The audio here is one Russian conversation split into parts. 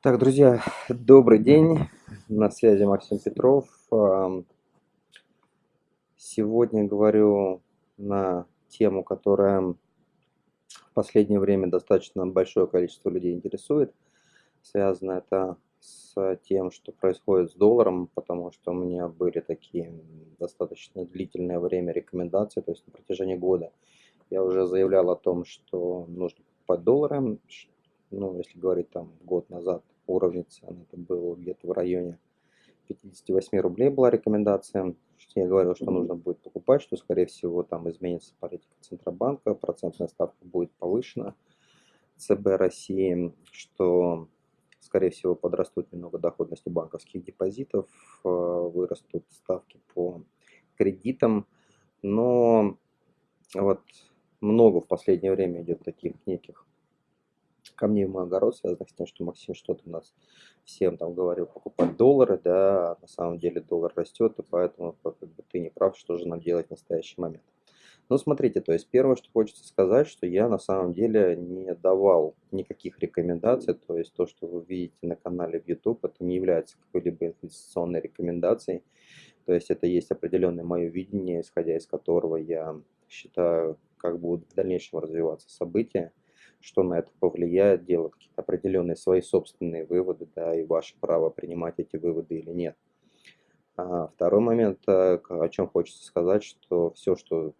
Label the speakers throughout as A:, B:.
A: Так, друзья, добрый день. На связи Максим Петров. Сегодня говорю на тему, которая в последнее время достаточно большое количество людей интересует. Связано это с тем, что происходит с долларом, потому что у меня были такие достаточно длительное время рекомендации, то есть на протяжении года. Я уже заявлял о том, что нужно покупать доллары, ну, если говорить там год назад, уровень цен, это было где-то в районе 58 рублей была рекомендация. Я говорил, что нужно будет покупать, что, скорее всего, там изменится политика Центробанка, процентная ставка будет повышена ЦБ России, что, скорее всего, подрастут немного доходности банковских депозитов, э, вырастут ставки по кредитам, но вот много в последнее время идет таких неких камней в мой огород, связанных с тем, что Максим что-то у нас всем там говорил покупать доллары, да, а на самом деле доллар растет, и поэтому как бы, ты не прав, что же нам делать в настоящий момент. Но смотрите, то есть первое, что хочется сказать, что я на самом деле не давал никаких рекомендаций, то есть то, что вы видите на канале в YouTube, это не является какой-либо инвестиционной рекомендацией, то есть это есть определенное мое видение, исходя из которого я считаю, как будут в дальнейшем развиваться события, что на это повлияет, делать какие-то определенные свои собственные выводы, да, и ваше право принимать эти выводы или нет. А второй момент, э, о чем хочется сказать, что все, что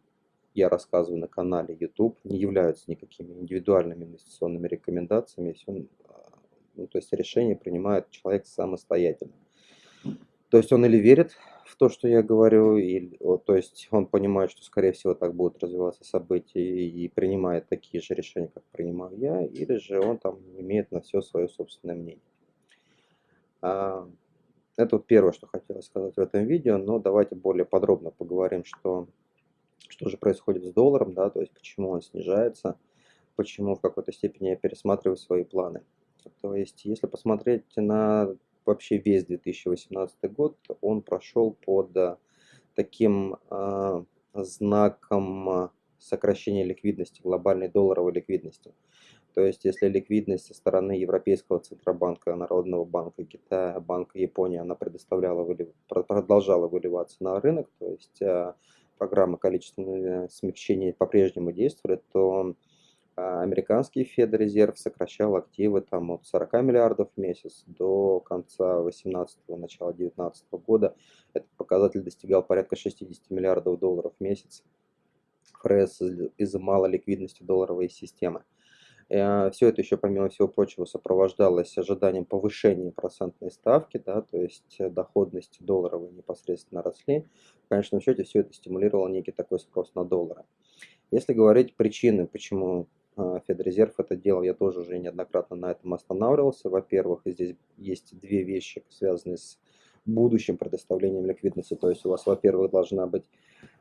A: я рассказываю на канале YouTube, не являются никакими индивидуальными инвестиционными рекомендациями, все, а, ну, то есть решение принимает человек самостоятельно. То есть он или верит в то, что я говорю, или, то есть он понимает, что, скорее всего, так будут развиваться события и принимает такие же решения, как принимаю я, или же он там имеет на все свое собственное мнение. А, это вот первое, что хотелось сказать в этом видео, но давайте более подробно поговорим, что, что же происходит с долларом, да, то есть почему он снижается, почему в какой-то степени я пересматриваю свои планы. То есть, если посмотреть на вообще весь 2018 год он прошел под э, таким э, знаком э, сокращения ликвидности, глобальной долларовой ликвидности. То есть, если ликвидность со стороны Европейского Центробанка, Народного банка Китая, Банка Японии, она предоставляла, продолжала выливаться на рынок, то есть программа количественного смягчения по-прежнему действует, то американский Федрезерв сокращал активы там от 40 миллиардов в месяц до конца 18 начала 19 года. Этот показатель достигал порядка 60 миллиардов долларов в месяц. ФРС изымала ликвидности долларовой системы. Э, Все это еще, помимо всего прочего, сопровождалось ожиданием повышения процентной ставки, да, то есть доходности долларовой непосредственно росли. В конечном счете все это стимулировало некий такой спрос на доллары. Если говорить причины, почему а, Федрезерв это делал, я тоже уже неоднократно на этом останавливался. Во-первых, здесь есть две вещи, связанные с будущим предоставлением ликвидности. То есть у вас, во-первых, должна быть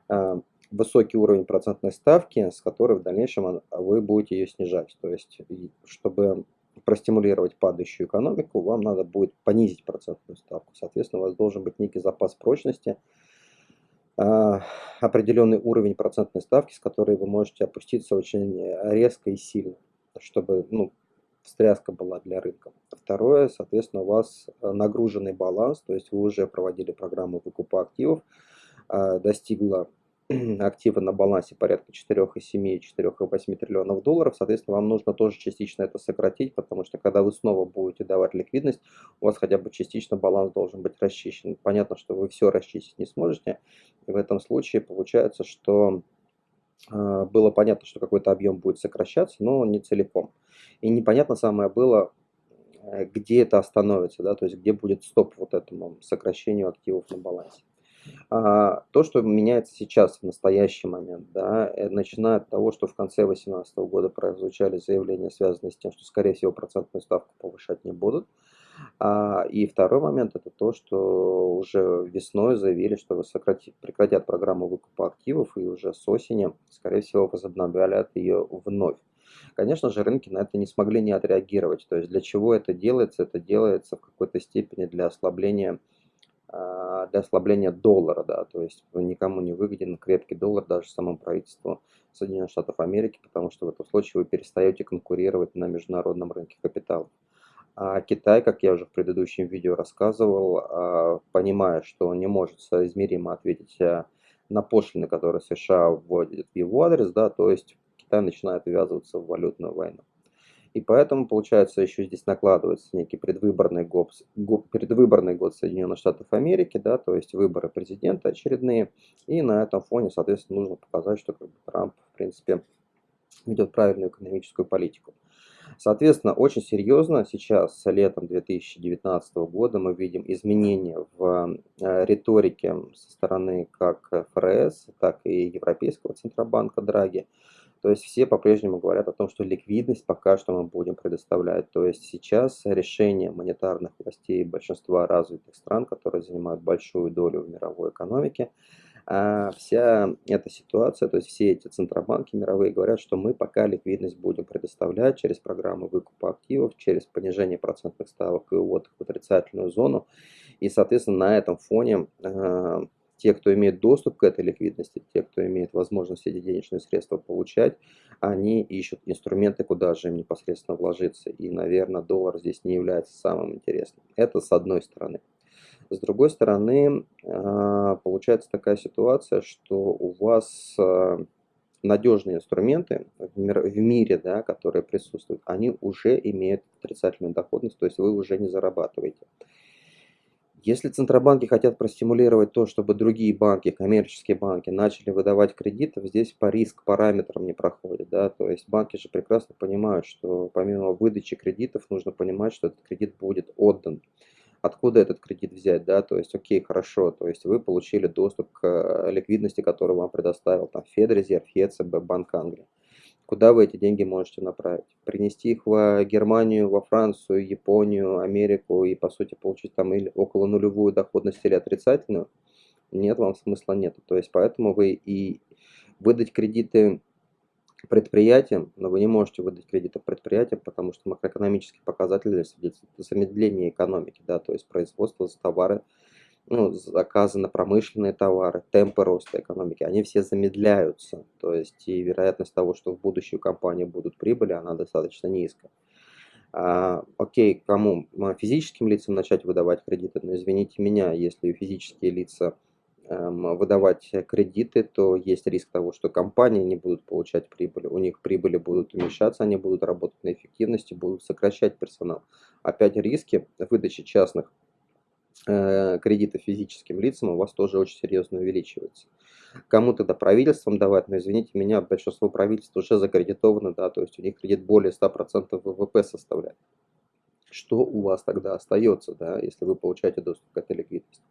A: а, высокий уровень процентной ставки, с которой в дальнейшем вы будете ее снижать. То есть, чтобы простимулировать падающую экономику, вам надо будет понизить процентную ставку. Соответственно, у вас должен быть некий запас прочности, а, определенный уровень процентной ставки, с которой вы можете опуститься очень резко и сильно, чтобы ну, встряска была для рынка. Второе, соответственно, у вас нагруженный баланс, то есть вы уже проводили программу выкупа активов, а, достигла активы на балансе порядка 4,7-4,8 триллионов долларов. Соответственно, вам нужно тоже частично это сократить, потому что когда вы снова будете давать ликвидность, у вас хотя бы частично баланс должен быть расчищен. Понятно, что вы все расчистить не сможете. И в этом случае получается, что э, было понятно, что какой-то объем будет сокращаться, но не целиком. И непонятно самое было, э, где это остановится, да, то есть где будет стоп вот этому сокращению активов на балансе. А, то, что меняется сейчас, в настоящий момент, да, э, начиная от того, что в конце 2018 года прозвучали заявления, связанные с тем, что, скорее всего, процентную ставку повышать не будут. А, и второй момент это то, что уже весной заявили, что сократят, прекратят программу выкупа активов и уже с осени, скорее всего, возобновят ее вновь. Конечно же, рынки на это не смогли не отреагировать. То есть для чего это делается? Это делается в какой-то степени для ослабления для ослабления доллара, да, то есть никому не выгоден крепкий доллар, даже самому правительству Соединенных Штатов Америки, потому что в этом случае вы перестаете конкурировать на международном рынке капитала. А Китай, как я уже в предыдущем видео рассказывал, а, понимая, что он не может соизмеримо ответить а, на пошлины, которые США вводят в его адрес, да, то есть Китай начинает ввязываться в валютную войну. И поэтому, получается, еще здесь накладывается некий предвыборный год, предвыборный год Соединенных Штатов Америки, да, то есть выборы президента очередные. И на этом фоне, соответственно, нужно показать, что как бы, Трамп, в принципе, ведет правильную экономическую политику. Соответственно, очень серьезно сейчас, летом 2019 года, мы видим изменения в э, риторике со стороны как ФРС, так и Европейского Центробанка Драги. То есть все по-прежнему говорят о том, что ликвидность пока что мы будем предоставлять. То есть сейчас решение монетарных властей большинства развитых стран, которые занимают большую долю в мировой экономике, а вся эта ситуация, то есть все эти центробанки мировые говорят, что мы пока ликвидность будем предоставлять через программы выкупа активов, через понижение процентных ставок и увод в отрицательную зону. И, соответственно, на этом фоне э, те, кто имеет доступ к этой ликвидности, те, кто имеет возможность эти денежные средства получать, они ищут инструменты, куда же им непосредственно вложиться. И, наверное, доллар здесь не является самым интересным. Это с одной стороны. С другой стороны, а, получается такая ситуация, что у вас а, надежные инструменты в мире, да, которые присутствуют, они уже имеют отрицательную доходность, то есть вы уже не зарабатываете. Если центробанки хотят простимулировать то, чтобы другие банки, коммерческие банки, начали выдавать кредиты, здесь по риск параметрам не проходит. Да? То есть банки же прекрасно понимают, что помимо выдачи кредитов нужно понимать, что этот кредит будет отдан откуда этот кредит взять, да, то есть, окей, хорошо, то есть вы получили доступ к э, ликвидности, которую вам предоставил там Федрезерв, ЕЦБ, Банк Англии. Куда вы эти деньги можете направить? Принести их в Германию, во Францию, Японию, Америку и, по сути, получить там или около нулевую доходность или отрицательную? Нет, вам смысла нет. То есть, поэтому вы и выдать кредиты предприятиям, но вы не можете выдать кредиты предприятиям, потому что макроэкономические показатели свидетельствуют о замедлении экономики, да, то есть производство товары, ну, заказы на промышленные товары, темпы роста экономики, они все замедляются, то есть и вероятность того, что в будущем компании будут прибыли, она достаточно низкая. А, окей, кому? Физическим лицам начать выдавать кредиты, но извините меня, если физические лица Эм, выдавать кредиты, то есть риск того, что компании не будут получать прибыль, у них прибыли будут уменьшаться, они будут работать на эффективности, будут сокращать персонал. Опять риски выдачи частных э, кредитов физическим лицам у вас тоже очень серьезно увеличиваются. Кому тогда правительством давать, но извините меня, большинство правительств уже закредитовано, да, то есть у них кредит более 100% ВВП составляет. Что у вас тогда остается, да, если вы получаете доступ к этой ликвидности?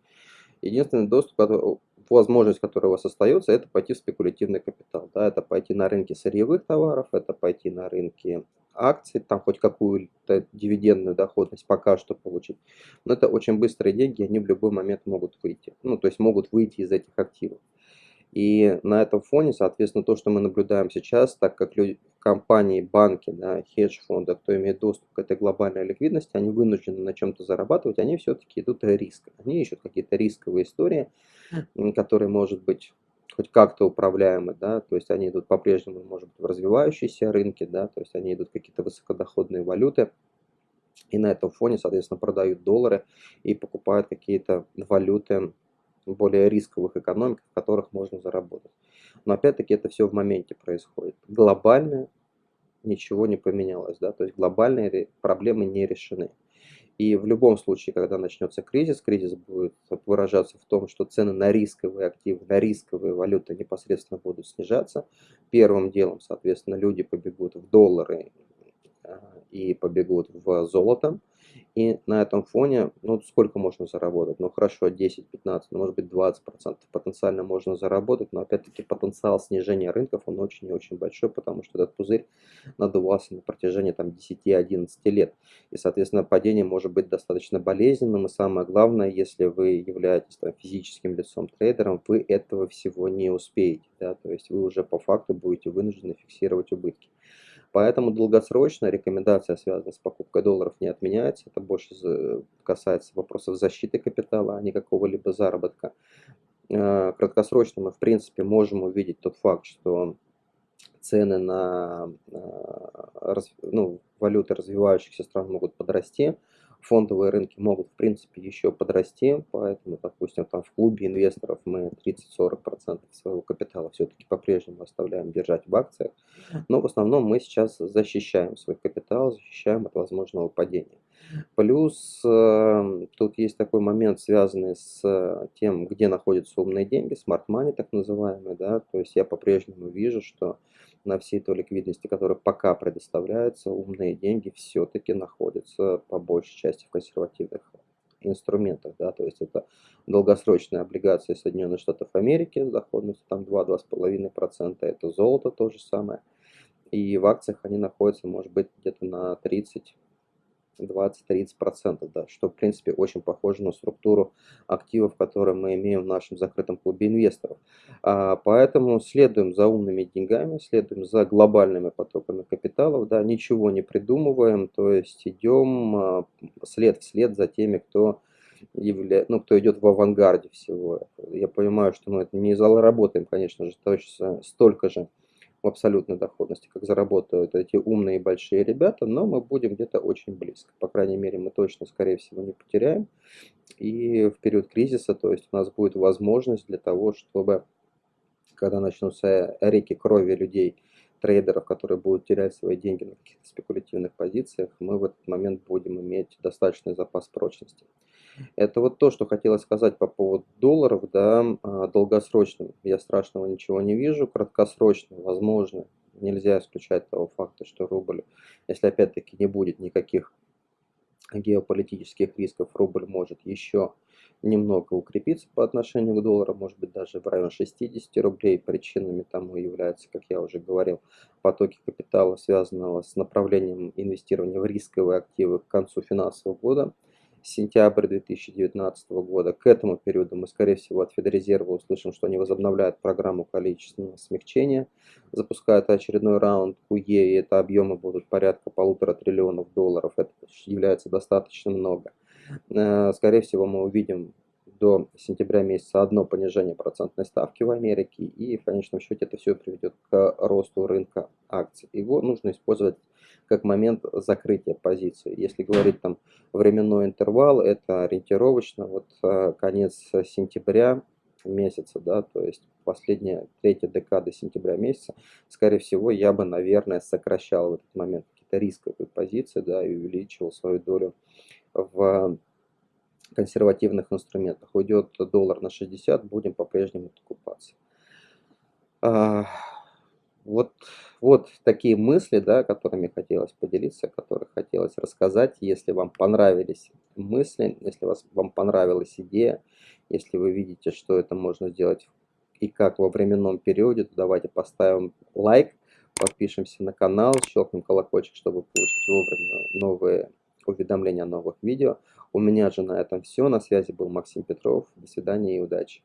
A: Единственный доступ, возможность, которая у вас остается, это пойти в спекулятивный капитал. Да, это пойти на рынки сырьевых товаров, это пойти на рынки акций, там хоть какую-то дивидендную доходность пока что получить. Но это очень быстрые деньги, они в любой момент могут выйти. Ну, то есть могут выйти из этих активов. И на этом фоне, соответственно, то, что мы наблюдаем сейчас, так как люди, компании, банки, да, хедж-фонды, кто имеет доступ к этой глобальной ликвидности, они вынуждены на чем-то зарабатывать, они все-таки идут риск. Они ищут какие-то рисковые истории, которые, может быть, хоть как-то управляемы, да, то есть они идут по-прежнему, может быть, в развивающиеся рынки, да, то есть они идут какие-то высокодоходные валюты, и на этом фоне, соответственно, продают доллары и покупают какие-то валюты, более рисковых экономик, в которых можно заработать. Но опять-таки это все в моменте происходит. Глобально ничего не поменялось, да, то есть глобальные проблемы не решены. И в любом случае, когда начнется кризис, кризис будет выражаться в том, что цены на рисковые активы, на рисковые валюты непосредственно будут снижаться. Первым делом, соответственно, люди побегут в доллары и побегут в золото. И на этом фоне, ну сколько можно заработать? Ну хорошо, 10, 15, ну может быть 20 процентов потенциально можно заработать, но опять-таки потенциал снижения рынков, он очень и очень большой, потому что этот пузырь надувался на протяжении там 10-11 лет. И, соответственно, падение может быть достаточно болезненным, и самое главное, если вы являетесь там, физическим лицом трейдером, вы этого всего не успеете, да, то есть вы уже по факту будете вынуждены фиксировать убытки. Поэтому долгосрочная рекомендация, связанная с покупкой долларов, не отменяется. Это больше касается вопросов защиты капитала, а не какого-либо заработка. Э, краткосрочно мы, в принципе, можем увидеть тот факт, что цены на э, ну, валюты развивающихся стран могут подрасти, фондовые рынки могут, в принципе, еще подрасти, поэтому, допустим, там в клубе инвесторов мы 30-40% своего капитала все-таки по-прежнему оставляем держать в акциях, но в основном мы сейчас защищаем свой капитал, защищаем от возможного падения. Плюс э, тут есть такой момент, связанный с тем, где находятся умные деньги, smart money так называемые, да, то есть я по-прежнему вижу, что на всей той ликвидности, которая пока предоставляется, умные деньги все-таки находятся по большей части в консервативных инструментах, да, то есть это долгосрочные облигации Соединенных Штатов Америки с доходностью там 2-2,5%, это золото то же самое, и в акциях они находятся, может быть, где-то на 30 20-30%, да, что в принципе очень похоже на структуру активов, которые мы имеем в нашем закрытом клубе инвесторов. А, поэтому следуем за умными деньгами, следуем за глобальными потоками капиталов, да, ничего не придумываем, то есть идем а, след в след за теми, кто явля... ну, кто идет в авангарде всего. Я понимаю, что мы это не заработаем, конечно же, точно столько же, абсолютной доходности, как заработают эти умные большие ребята, но мы будем где-то очень близко. По крайней мере, мы точно, скорее всего, не потеряем. И в период кризиса, то есть у нас будет возможность для того, чтобы, когда начнутся реки крови людей, трейдеров, которые будут терять свои деньги на каких-то спекулятивных позициях, мы в этот момент будем иметь достаточный запас прочности. Это вот то, что хотелось сказать по поводу долларов, да, а, долгосрочным. Я страшного ничего не вижу, краткосрочно, возможно, нельзя исключать того факта, что рубль, если опять-таки не будет никаких геополитических рисков, рубль может еще немного укрепиться по отношению к доллару, может быть даже в район 60 рублей. Причинами тому являются, как я уже говорил, потоки капитала, связанного с направлением инвестирования в рисковые активы к концу финансового года сентябрь 2019 года. К этому периоду мы, скорее всего, от Федрезерва услышим, что они возобновляют программу количественного смягчения, запускают очередной раунд КУЕ, и это объемы будут порядка полутора триллионов долларов. Это является достаточно много. Э, скорее всего, мы увидим до сентября месяца одно понижение процентной ставки в Америке, и в конечном счете это все приведет к росту рынка акций. Его нужно использовать как момент закрытия позиции. Если говорить там временной интервал, это ориентировочно вот э, конец сентября месяца, да, то есть последняя третья декада сентября месяца, скорее всего, я бы, наверное, сокращал в этот момент какие-то рисковые позиции, да, и увеличивал свою долю в консервативных инструментах. Уйдет доллар на 60, будем по-прежнему покупаться. А, вот, вот такие мысли, да, которыми хотелось поделиться, которые хотелось рассказать. Если вам понравились мысли, если вас, вам понравилась идея, если вы видите, что это можно сделать и как во временном периоде, то давайте поставим лайк, подпишемся на канал, щелкнем колокольчик, чтобы получить вовремя новые уведомления о новых видео. У меня же на этом все. На связи был Максим Петров. До свидания и удачи.